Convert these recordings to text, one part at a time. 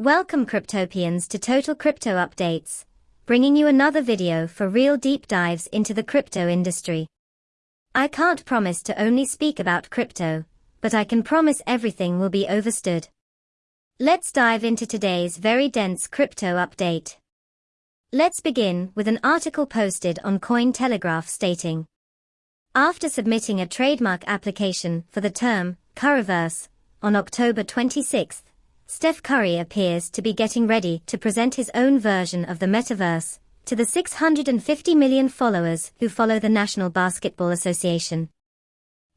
Welcome Cryptopians to Total Crypto Updates, bringing you another video for real deep dives into the crypto industry. I can't promise to only speak about crypto, but I can promise everything will be overstood. Let's dive into today's very dense crypto update. Let's begin with an article posted on Cointelegraph stating, After submitting a trademark application for the term, Curryverse, on October 26, Steph Curry appears to be getting ready to present his own version of the metaverse to the 650 million followers who follow the National Basketball Association.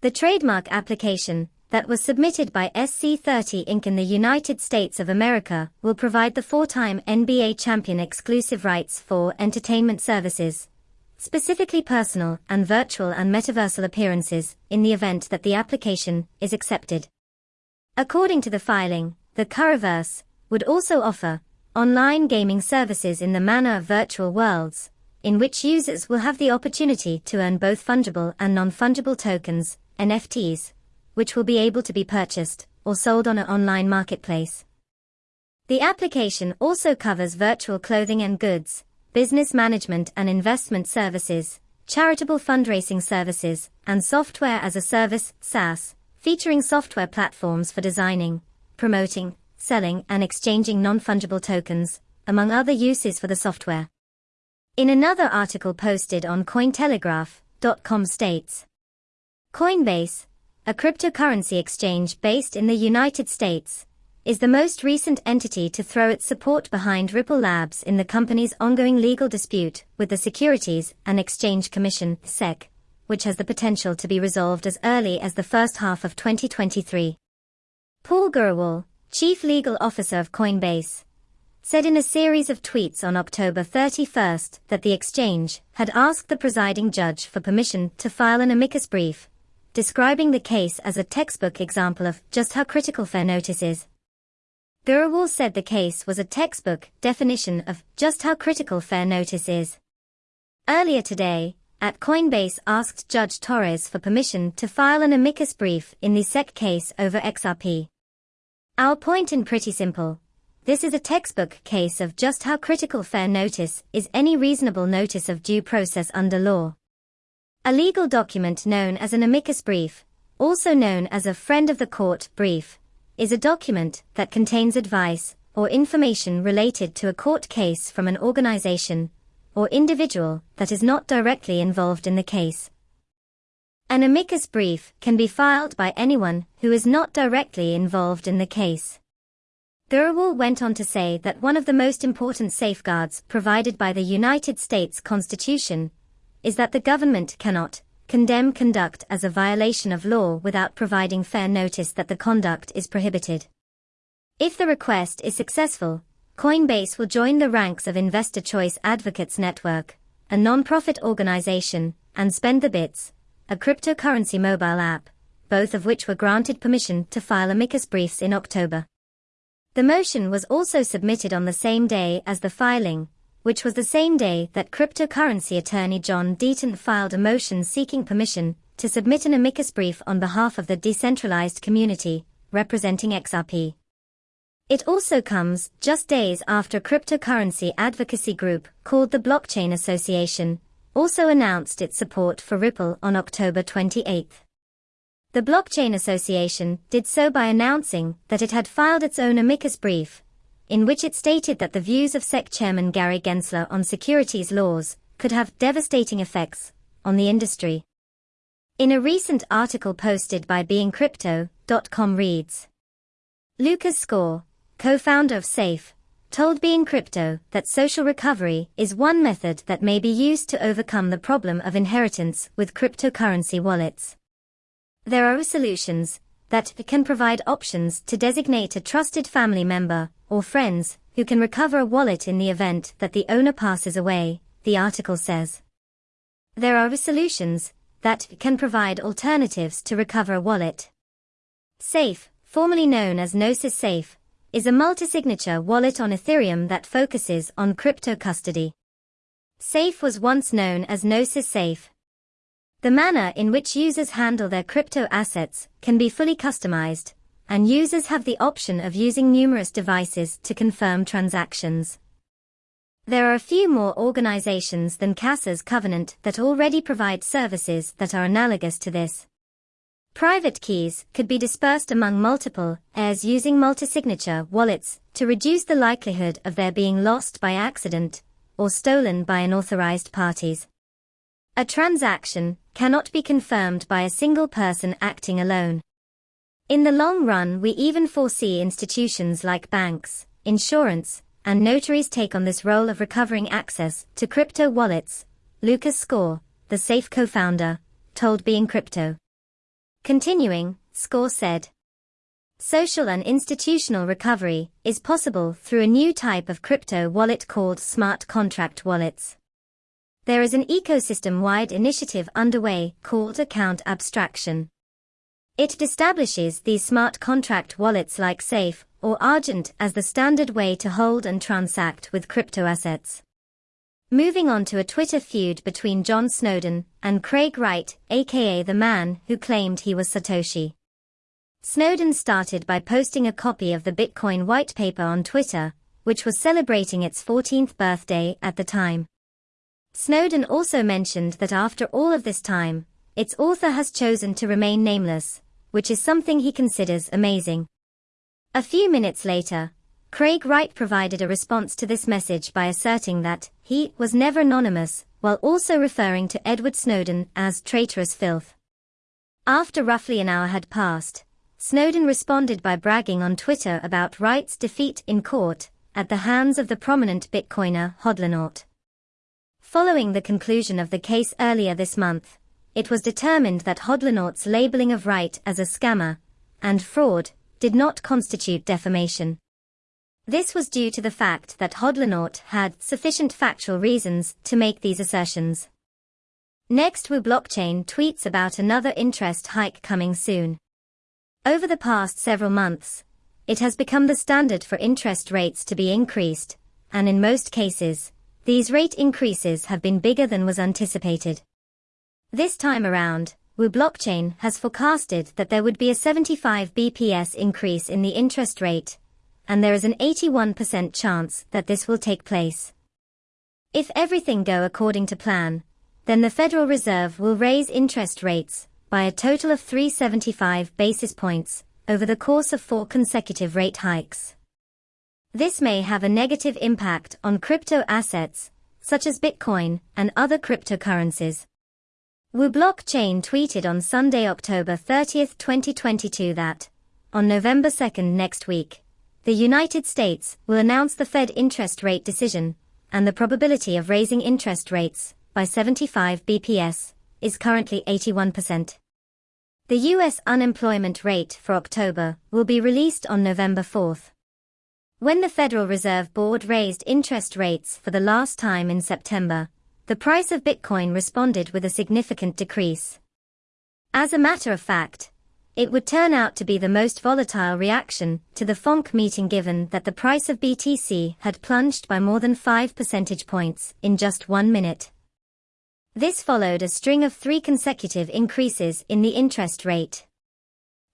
The trademark application that was submitted by SC30 Inc. in the United States of America will provide the four-time NBA champion exclusive rights for entertainment services, specifically personal and virtual and metaversal appearances, in the event that the application is accepted. According to the filing, the Curryverse would also offer online gaming services in the manner of virtual worlds, in which users will have the opportunity to earn both fungible and non-fungible tokens, NFTs, which will be able to be purchased or sold on an online marketplace. The application also covers virtual clothing and goods, business management and investment services, charitable fundraising services, and software as a service, SaaS, featuring software platforms for designing, promoting, selling and exchanging non-fungible tokens, among other uses for the software. In another article posted on Cointelegraph.com states, Coinbase, a cryptocurrency exchange based in the United States, is the most recent entity to throw its support behind Ripple Labs in the company's ongoing legal dispute with the Securities and Exchange Commission, SEC, which has the potential to be resolved as early as the first half of 2023. Paul Grewal, chief legal officer of Coinbase, said in a series of tweets on October 31 that the exchange had asked the presiding judge for permission to file an amicus brief, describing the case as a textbook example of just how critical fair notice is. Grewal said the case was a textbook definition of just how critical fair notice is. Earlier today, at Coinbase asked Judge Torres for permission to file an amicus brief in the SEC case over XRP. Our point in pretty simple. This is a textbook case of just how critical fair notice is any reasonable notice of due process under law. A legal document known as an amicus brief, also known as a friend of the court brief, is a document that contains advice or information related to a court case from an organization or individual that is not directly involved in the case. An amicus brief can be filed by anyone who is not directly involved in the case. Grewal went on to say that one of the most important safeguards provided by the United States Constitution is that the government cannot condemn conduct as a violation of law without providing fair notice that the conduct is prohibited. If the request is successful, Coinbase will join the ranks of Investor Choice Advocates Network, a non-profit organization, and Spend the Bits, a cryptocurrency mobile app, both of which were granted permission to file amicus briefs in October. The motion was also submitted on the same day as the filing, which was the same day that cryptocurrency attorney John Deaton filed a motion seeking permission to submit an amicus brief on behalf of the decentralized community, representing XRP. It also comes just days after cryptocurrency advocacy group called the Blockchain Association also announced its support for Ripple on October 28. The Blockchain Association did so by announcing that it had filed its own amicus brief, in which it stated that the views of SEC Chairman Gary Gensler on securities laws could have devastating effects on the industry. In a recent article posted by BeInCrypto.com reads, Lucas Score, co-founder of Safe, told BeInCrypto that social recovery is one method that may be used to overcome the problem of inheritance with cryptocurrency wallets. There are solutions that can provide options to designate a trusted family member or friends who can recover a wallet in the event that the owner passes away, the article says. There are solutions that can provide alternatives to recover a wallet. Safe, formerly known as Gnosis Safe, is a multi-signature wallet on Ethereum that focuses on crypto custody. Safe was once known as Gnosis Safe, The manner in which users handle their crypto assets can be fully customized, and users have the option of using numerous devices to confirm transactions. There are a few more organizations than Casa's Covenant that already provide services that are analogous to this. Private keys could be dispersed among multiple heirs using multi-signature wallets to reduce the likelihood of their being lost by accident or stolen by unauthorized parties. A transaction cannot be confirmed by a single person acting alone. In the long run we even foresee institutions like banks, insurance, and notaries take on this role of recovering access to crypto wallets, Lucas Score, the Safe co-founder, told BeInCrypto. Continuing, Score said, Social and institutional recovery is possible through a new type of crypto wallet called smart contract wallets. There is an ecosystem-wide initiative underway called account abstraction. It establishes these smart contract wallets like Safe or Argent as the standard way to hold and transact with crypto assets. Moving on to a Twitter feud between John Snowden and Craig Wright, aka the man who claimed he was Satoshi. Snowden started by posting a copy of the Bitcoin white paper on Twitter, which was celebrating its 14th birthday at the time. Snowden also mentioned that after all of this time, its author has chosen to remain nameless, which is something he considers amazing. A few minutes later, Craig Wright provided a response to this message by asserting that he was never anonymous, while also referring to Edward Snowden as traitorous filth. After roughly an hour had passed, Snowden responded by bragging on Twitter about Wright's defeat in court at the hands of the prominent Bitcoiner Hodlonaut. Following the conclusion of the case earlier this month, it was determined that Hodlonaut's labeling of Wright as a scammer and fraud did not constitute defamation. This was due to the fact that Hodlonaut had sufficient factual reasons to make these assertions. Next Wu Blockchain tweets about another interest hike coming soon. Over the past several months, it has become the standard for interest rates to be increased, and in most cases, these rate increases have been bigger than was anticipated. This time around, Wu Blockchain has forecasted that there would be a 75 BPS increase in the interest rate, and there is an 81% chance that this will take place. If everything go according to plan, then the Federal Reserve will raise interest rates by a total of 375 basis points over the course of four consecutive rate hikes. This may have a negative impact on crypto assets, such as Bitcoin and other cryptocurrencies. Wu Blockchain tweeted on Sunday, October 30, 2022 that, on November 2 next week, the United States will announce the Fed interest rate decision, and the probability of raising interest rates by 75 BPS is currently 81%. The U.S. unemployment rate for October will be released on November 4. When the Federal Reserve Board raised interest rates for the last time in September, the price of Bitcoin responded with a significant decrease. As a matter of fact, it would turn out to be the most volatile reaction to the FOMC meeting given that the price of BTC had plunged by more than 5 percentage points in just one minute. This followed a string of three consecutive increases in the interest rate.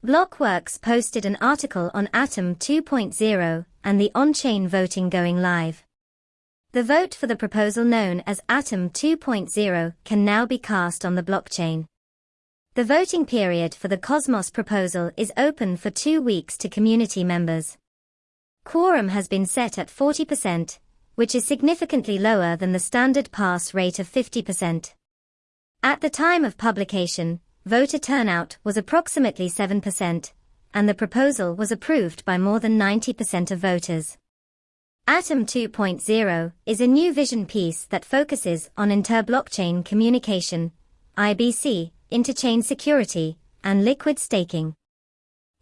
Blockworks posted an article on Atom 2.0 and the on-chain voting going live. The vote for the proposal known as Atom 2.0 can now be cast on the blockchain. The voting period for the Cosmos proposal is open for two weeks to community members. Quorum has been set at 40%, which is significantly lower than the standard pass rate of 50%. At the time of publication, voter turnout was approximately 7%, and the proposal was approved by more than 90% of voters. Atom 2.0 is a new vision piece that focuses on inter-blockchain communication, IBC, interchain security, and liquid staking.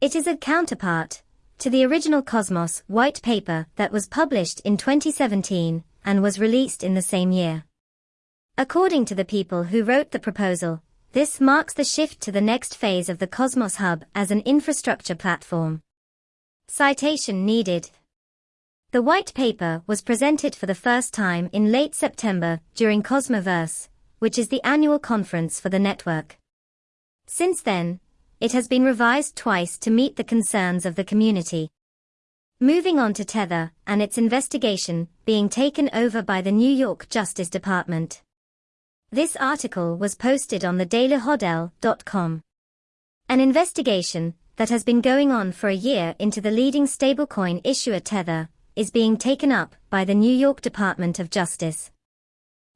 It is a counterpart to the original Cosmos white paper that was published in 2017 and was released in the same year. According to the people who wrote the proposal, this marks the shift to the next phase of the Cosmos Hub as an infrastructure platform. Citation needed the white paper was presented for the first time in late September during Cosmoverse, which is the annual conference for the network. Since then, it has been revised twice to meet the concerns of the community. Moving on to Tether and its investigation being taken over by the New York Justice Department. This article was posted on the dailyhodl.com. An investigation that has been going on for a year into the leading stablecoin issuer Tether is being taken up by the New York Department of Justice.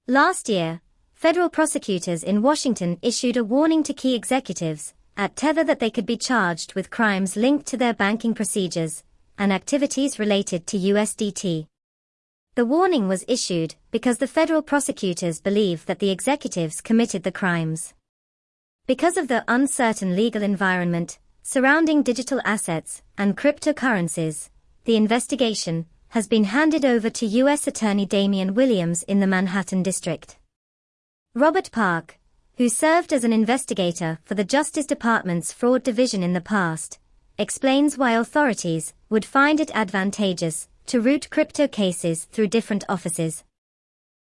Last year, federal prosecutors in Washington issued a warning to key executives at Tether that they could be charged with crimes linked to their banking procedures and activities related to USDT. The warning was issued because the federal prosecutors believe that the executives committed the crimes. Because of the uncertain legal environment surrounding digital assets and cryptocurrencies, the investigation has been handed over to U.S. Attorney Damian Williams in the Manhattan District. Robert Park, who served as an investigator for the Justice Department's Fraud Division in the past, explains why authorities would find it advantageous to route crypto cases through different offices.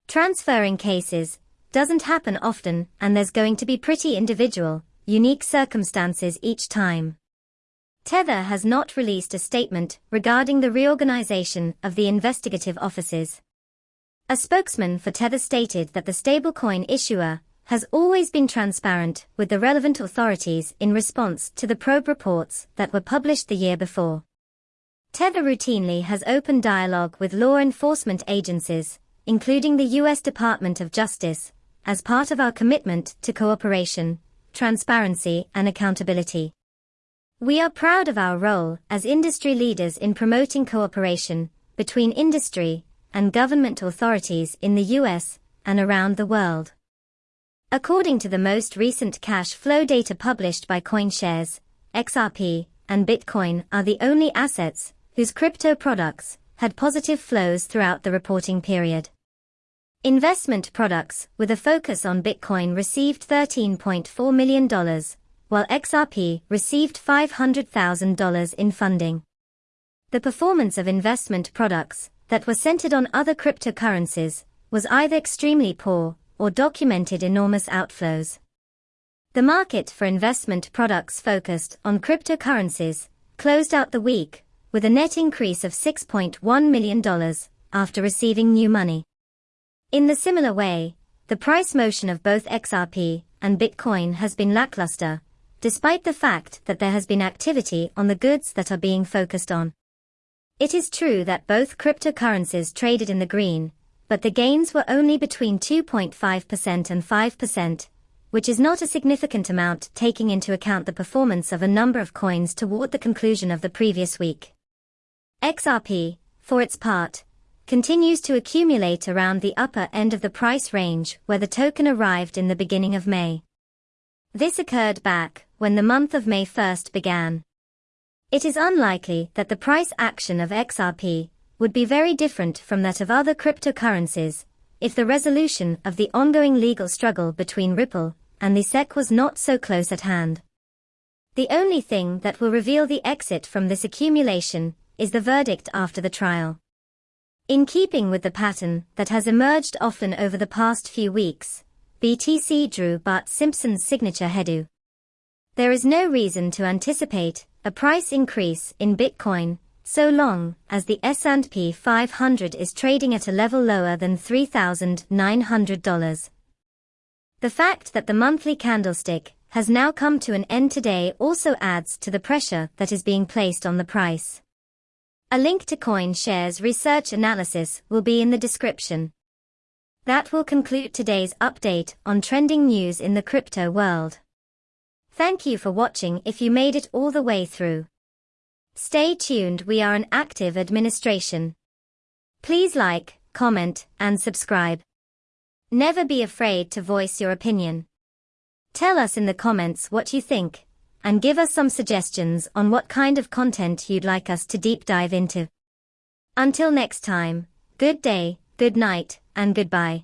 Transferring cases doesn't happen often and there's going to be pretty individual, unique circumstances each time. Tether has not released a statement regarding the reorganization of the investigative offices. A spokesman for Tether stated that the stablecoin issuer has always been transparent with the relevant authorities in response to the probe reports that were published the year before. Tether routinely has open dialogue with law enforcement agencies, including the U.S. Department of Justice, as part of our commitment to cooperation, transparency, and accountability. We are proud of our role as industry leaders in promoting cooperation between industry and government authorities in the US and around the world. According to the most recent cash flow data published by CoinShares, XRP and Bitcoin are the only assets whose crypto products had positive flows throughout the reporting period. Investment products with a focus on Bitcoin received $13.4 million, while XRP received $500,000 in funding. The performance of investment products that were centered on other cryptocurrencies was either extremely poor or documented enormous outflows. The market for investment products focused on cryptocurrencies closed out the week with a net increase of $6.1 million after receiving new money. In the similar way, the price motion of both XRP and Bitcoin has been lackluster, despite the fact that there has been activity on the goods that are being focused on. It is true that both cryptocurrencies traded in the green, but the gains were only between 2.5% and 5%, which is not a significant amount taking into account the performance of a number of coins toward the conclusion of the previous week. XRP, for its part, continues to accumulate around the upper end of the price range where the token arrived in the beginning of May. This occurred back when the month of May 1st began. It is unlikely that the price action of XRP would be very different from that of other cryptocurrencies if the resolution of the ongoing legal struggle between Ripple and the SEC was not so close at hand. The only thing that will reveal the exit from this accumulation is the verdict after the trial. In keeping with the pattern that has emerged often over the past few weeks, BTC drew Bart Simpson's signature headu. There is no reason to anticipate a price increase in Bitcoin so long as the S&P 500 is trading at a level lower than $3,900. The fact that the monthly candlestick has now come to an end today also adds to the pressure that is being placed on the price. A link to CoinShares research analysis will be in the description. That will conclude today's update on trending news in the crypto world. Thank you for watching if you made it all the way through. Stay tuned we are an active administration. Please like, comment, and subscribe. Never be afraid to voice your opinion. Tell us in the comments what you think, and give us some suggestions on what kind of content you'd like us to deep dive into. Until next time, good day, good night, and goodbye.